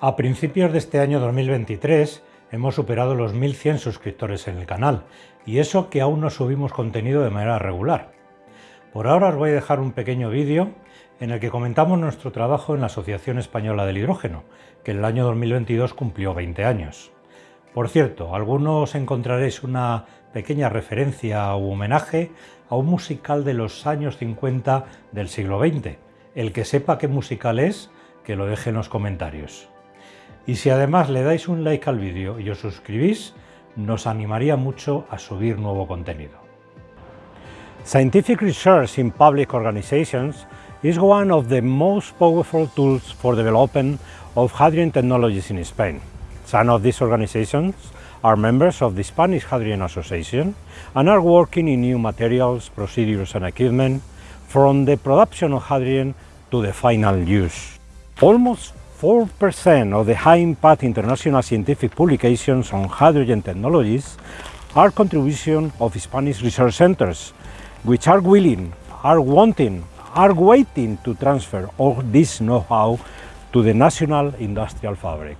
A principios de este año 2023 hemos superado los 1100 suscriptores en el canal y eso que aún no subimos contenido de manera regular. Por ahora os voy a dejar un pequeño vídeo en el que comentamos nuestro trabajo en la Asociación Española del Hidrógeno, que en el año 2022 cumplió 20 años. Por cierto, algunos encontraréis una pequeña referencia o homenaje a un musical de los años 50 del siglo XX. El que sepa qué musical es, que lo deje en los comentarios. Y si además le dais un like al vídeo y os suscribís, nos animaría mucho a subir nuevo contenido. Scientific research in public organizations is one of the most powerful tools for development of hydrogen technologies in Spain. Some of these organizations are members of the Spanish Hydrogen Association and are working in new materials, procedures and equipment from the production of hydrogen to the final use. Almost 4% of the high-impact international scientific publications on hydrogen technologies are contributions of Spanish research centers, which are willing, are wanting, are waiting to transfer all this know-how to the national industrial fabric.